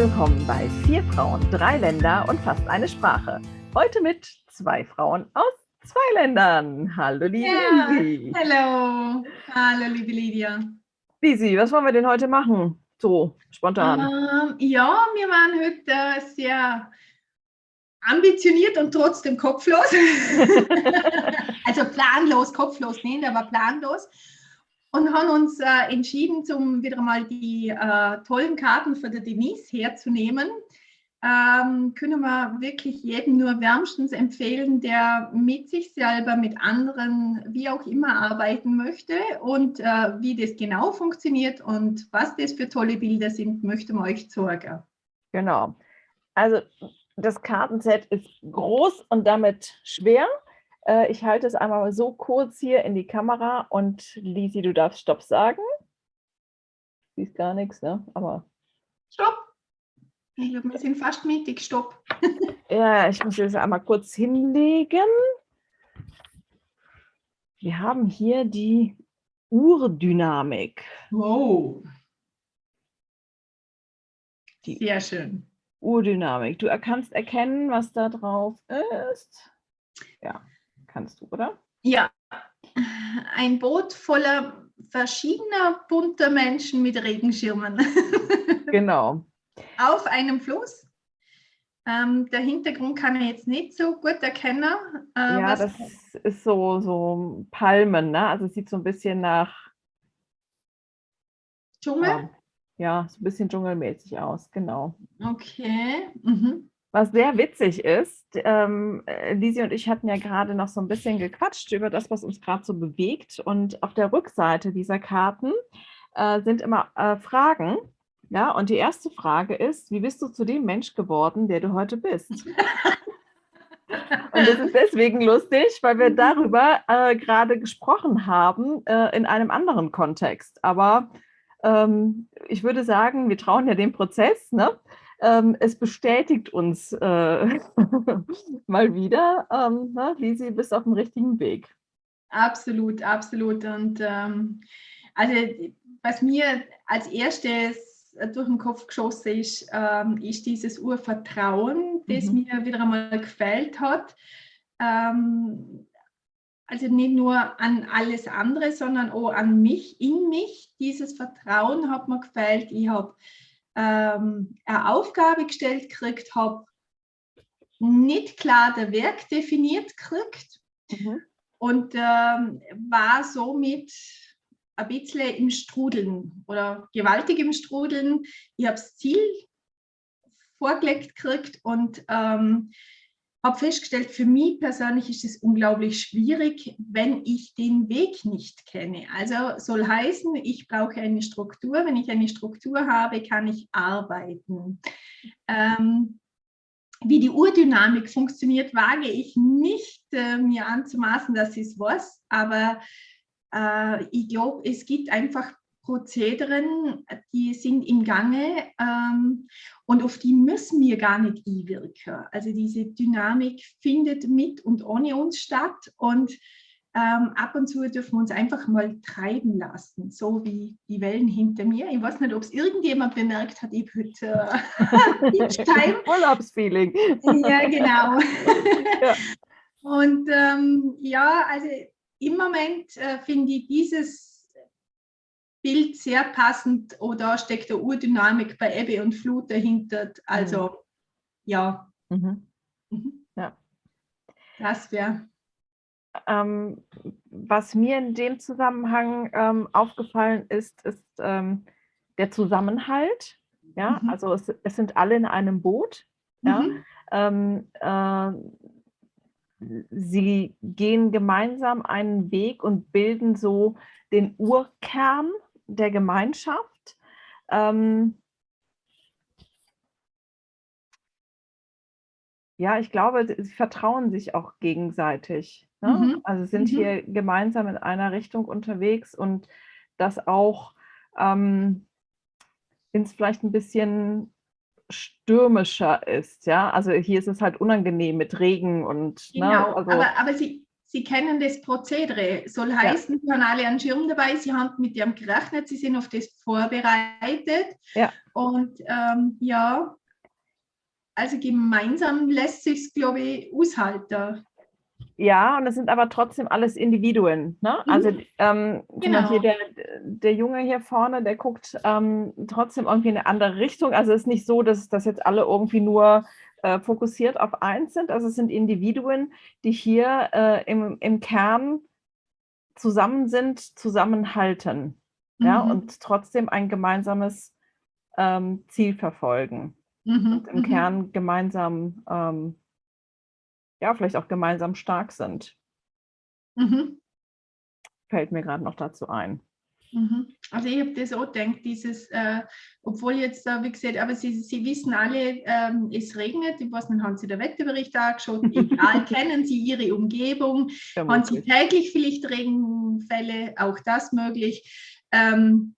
willkommen bei Vier Frauen, drei Länder und fast eine Sprache. Heute mit zwei Frauen aus zwei Ländern. Hallo, liebe ja, Lisi. Hallo, hallo, liebe Lydia. Lisi, was wollen wir denn heute machen? So, spontan. Ähm, ja, wir waren heute sehr ambitioniert und trotzdem kopflos. also planlos, kopflos nicht, aber planlos. Und haben uns äh, entschieden, um wieder mal die äh, tollen Karten für die Denise herzunehmen. Ähm, können wir wirklich jedem nur wärmstens empfehlen, der mit sich selber, mit anderen, wie auch immer arbeiten möchte und äh, wie das genau funktioniert und was das für tolle Bilder sind, möchten wir euch zeigen. Genau. Also das Kartenset ist groß und damit schwer. Äh, ich halte es einmal so kurz hier in die Kamera und Lisi, du darfst Stopp sagen. Siehst gar nichts, ne? Aber. Stopp! Ich glaube, wir sind fast mittig. Stopp! ja, ich muss das einmal kurz hinlegen. Wir haben hier die Urdynamik. Wow! Die Sehr schön. Urdynamik. Du kannst erkennen, was da drauf ist. Ja, kannst du, oder? Ja. Ein Boot voller verschiedener bunter Menschen mit Regenschirmen. Genau. Auf einem Fluss. Ähm, der Hintergrund kann ich jetzt nicht so gut erkennen. Äh, ja, das ist so, so Palmen, ne? Also sieht so ein bisschen nach Dschungel. Ja, so ein bisschen dschungelmäßig aus, genau. Okay. Mhm. Was sehr witzig ist, ähm, äh, Lisi und ich hatten ja gerade noch so ein bisschen gequatscht über das, was uns gerade so bewegt. Und auf der Rückseite dieser Karten äh, sind immer äh, Fragen. Ja, und die erste Frage ist, wie bist du zu dem Mensch geworden, der du heute bist? und das ist deswegen lustig, weil wir darüber äh, gerade gesprochen haben äh, in einem anderen Kontext. Aber ähm, ich würde sagen, wir trauen ja dem Prozess. Ne? Ähm, es bestätigt uns äh, mal wieder, ähm, ne? Lisi, bist auf dem richtigen Weg. Absolut, absolut. Und ähm, also was mir als erstes durch den Kopf geschossen ist, ähm, ist dieses Urvertrauen, das mhm. mir wieder einmal gefällt hat. Ähm, also nicht nur an alles andere, sondern auch an mich, in mich. Dieses Vertrauen hat mir gefällt. Ich habe ähm, eine Aufgabe gestellt gekriegt, habe nicht klar der Werk definiert gekriegt mhm. und ähm, war somit ein bisschen im Strudeln oder gewaltig im Strudeln. Ich habe das Ziel vorgelegt gekriegt und ähm, habe festgestellt, für mich persönlich ist es unglaublich schwierig, wenn ich den Weg nicht kenne. Also soll heißen, ich brauche eine Struktur. Wenn ich eine Struktur habe, kann ich arbeiten. Ähm, wie die Urdynamik funktioniert, wage ich nicht äh, mir anzumaßen, dass es weiß, aber äh, ich glaube, es gibt einfach Prozederen, die sind im Gange ähm, und auf die müssen wir gar nicht einwirken. Also diese Dynamik findet mit und ohne uns statt und ähm, ab und zu dürfen wir uns einfach mal treiben lassen, so wie die Wellen hinter mir. Ich weiß nicht, ob es irgendjemand bemerkt hat, ich heute äh, Urlaubsfeeling. ja, genau. ja. Und ähm, ja, also im Moment äh, finde ich dieses Bild sehr passend oder steckt der Urdynamik bei Ebbe und Flut dahinter. Also mhm. ja. Mhm. Mhm. ja. Das wäre. Ähm, was mir in dem Zusammenhang ähm, aufgefallen ist, ist ähm, der Zusammenhalt. Ja, mhm. also es, es, sind alle in einem Boot. Ja, mhm. ähm, äh, sie gehen gemeinsam einen Weg und bilden so den Urkern der Gemeinschaft. Ähm, ja, ich glaube, sie vertrauen sich auch gegenseitig. Ne? Mhm. Also sind mhm. hier gemeinsam in einer Richtung unterwegs und das auch ähm, ins vielleicht ein bisschen stürmischer ist. Ja, also hier ist es halt unangenehm mit Regen und. Ne, genau, ne? also, aber, aber sie, Sie kennen das Prozedere. Soll heißen, ja. Sie haben alle einen Schirm dabei, Sie haben mit dem gerechnet, Sie sind auf das vorbereitet. Ja. Und ähm, ja, also gemeinsam lässt sich es, glaube ich, aushalten. Ja, und es sind aber trotzdem alles Individuen. Ne? Mhm. Also ähm, genau. hier der, der Junge hier vorne, der guckt ähm, trotzdem irgendwie in eine andere Richtung. Also es ist nicht so, dass, dass jetzt alle irgendwie nur äh, fokussiert auf eins sind. Also es sind Individuen, die hier äh, im, im Kern zusammen sind, zusammenhalten. Mhm. Ja, und trotzdem ein gemeinsames ähm, Ziel verfolgen. Mhm. Und im mhm. Kern gemeinsam ähm, ja, vielleicht auch gemeinsam stark sind. Mhm. Fällt mir gerade noch dazu ein. Mhm. Also ich habe das auch gedacht, dieses, äh, obwohl jetzt, äh, wie gesagt, aber Sie, Sie wissen alle, ähm, es regnet, ich weiß nicht, haben Sie den Wetterbericht angeschaut, egal, kennen Sie Ihre Umgebung, haben Sie täglich vielleicht Regenfälle, auch das möglich, ähm,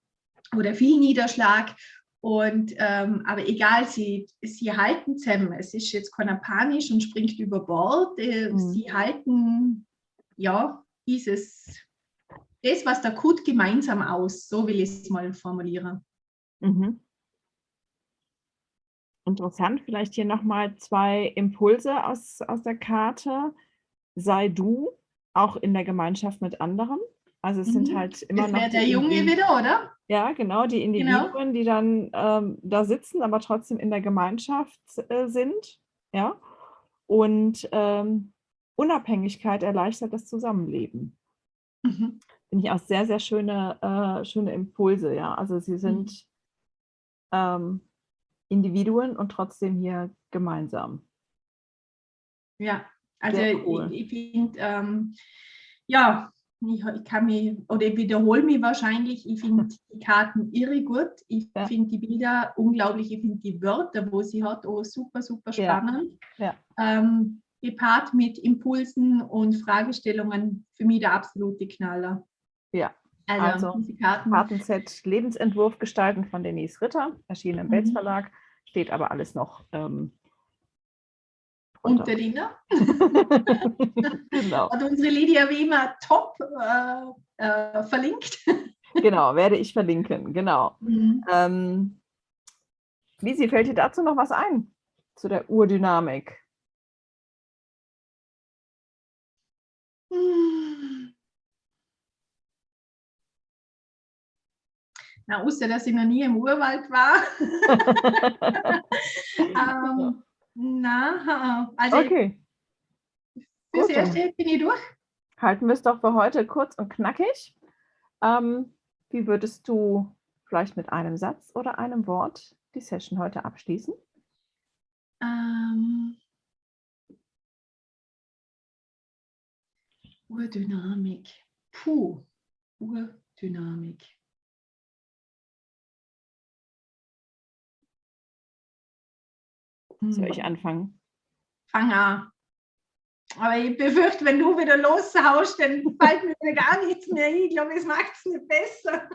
oder viel Niederschlag und, ähm, aber egal, sie, sie halten zusammen. Es ist jetzt keiner panisch und springt über Bord. Äh, mhm. Sie halten, ja, dieses, das, was der Kut gemeinsam aus. So will ich es mal formulieren. Mhm. Interessant, vielleicht hier nochmal zwei Impulse aus, aus der Karte. Sei du auch in der Gemeinschaft mit anderen. Also es mhm. sind halt immer das noch. der Junge wieder, oder? Ja, genau, die genau. Individuen, genau. die dann ähm, da sitzen, aber trotzdem in der Gemeinschaft äh, sind. Ja. Und ähm, Unabhängigkeit erleichtert das Zusammenleben. Mhm. Finde ich auch sehr, sehr schöne, äh, schöne Impulse. Ja. Also sie sind mhm. ähm, Individuen und trotzdem hier gemeinsam. Ja, also cool. ich, ich finde, ähm, ja, ich, ich, kann mich, oder ich wiederhole mich wahrscheinlich, ich finde die Karten irre gut. Ich ja. finde die Bilder unglaublich, ich finde die Wörter, wo sie hat, auch super, super spannend. Ja. Ja. Ähm, gepaart mit Impulsen und Fragestellungen für mich der absolute Knaller. Ja, also, also Karten. Kartenset Lebensentwurf gestalten von Denise Ritter, erschienen im mhm. Belz Verlag, steht aber alles noch ähm, und der Dina. genau. Und unsere Lydia wie immer top äh, äh, verlinkt. genau, werde ich verlinken, genau. Mhm. Ähm, Lisi, fällt dir dazu noch was ein? Zu der Urdynamik? Na, außer dass ich noch nie im Urwald war. ähm, na, also okay. fürs Gut, Erste bin ich durch. Halten wir es doch für heute kurz und knackig. Ähm, wie würdest du vielleicht mit einem Satz oder einem Wort die Session heute abschließen? Ähm, Urdynamik. Puh, Urdynamik. Soll ich hm. anfangen? Fang an. Aber ich befürchte, wenn du wieder loshaust, dann fällt mir gar nichts mehr ein. Ich glaube, es macht es nicht besser.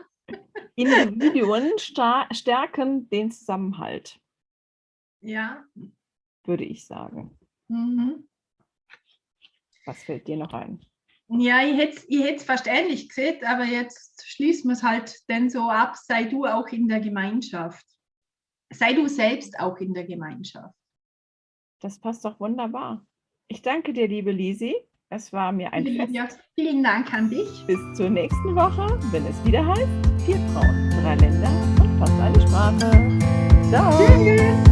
Individuen stärken den Zusammenhalt. Ja. Würde ich sagen. Mhm. Was fällt dir noch ein? Ja, ich hätte es ich fast ähnlich gesehen, aber jetzt schließen wir es halt denn so ab, sei du auch in der Gemeinschaft sei du selbst auch in der Gemeinschaft. Das passt doch wunderbar. Ich danke dir, liebe Lisi. Es war mir ein vielen, Fest. Ja, vielen Dank an dich. Bis zur nächsten Woche, wenn es wieder heißt, vier Frauen, drei Länder und fast eine Sprache. Ciao. Tschüss.